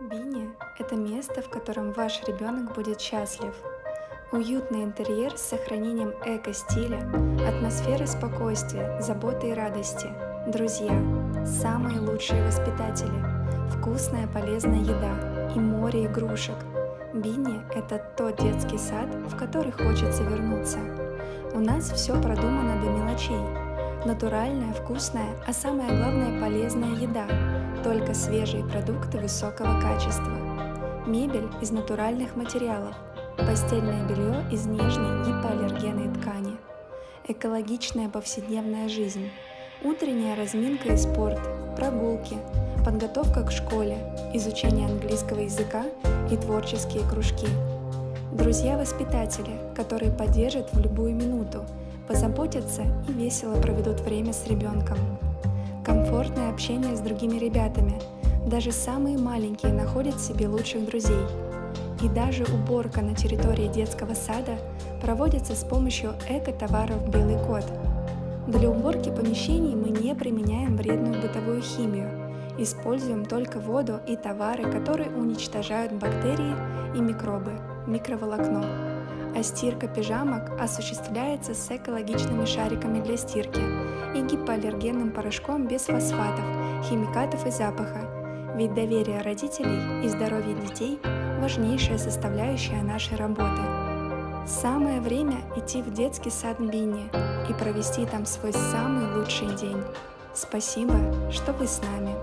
Бини – это место, в котором ваш ребенок будет счастлив. Уютный интерьер с сохранением эко-стиля, атмосферы спокойствия, заботы и радости, друзья, самые лучшие воспитатели, вкусная полезная еда и море игрушек. Бини – это тот детский сад, в который хочется вернуться. У нас все продумано до мелочей. Натуральная, вкусная, а самое главное полезная еда – только свежие продукты высокого качества. Мебель из натуральных материалов. Постельное белье из нежной гипоаллергенной ткани. Экологичная повседневная жизнь. Утренняя разминка и спорт, прогулки, подготовка к школе, изучение английского языка и творческие кружки. Друзья-воспитатели, которые поддержат в любую минуту, позаботятся и весело проведут время с ребенком комфортное общение с другими ребятами. Даже самые маленькие находят себе лучших друзей. И даже уборка на территории детского сада проводится с помощью эко-товаров «Белый кот». Для уборки помещений мы не применяем вредную бытовую химию, используем только воду и товары, которые уничтожают бактерии и микробы, микроволокно. А стирка пижамок осуществляется с экологичными шариками для стирки и гипоаллергенным порошком без фосфатов, химикатов и запаха, ведь доверие родителей и здоровье детей – важнейшая составляющая нашей работы. Самое время идти в детский сад Бинни и провести там свой самый лучший день. Спасибо, что вы с нами.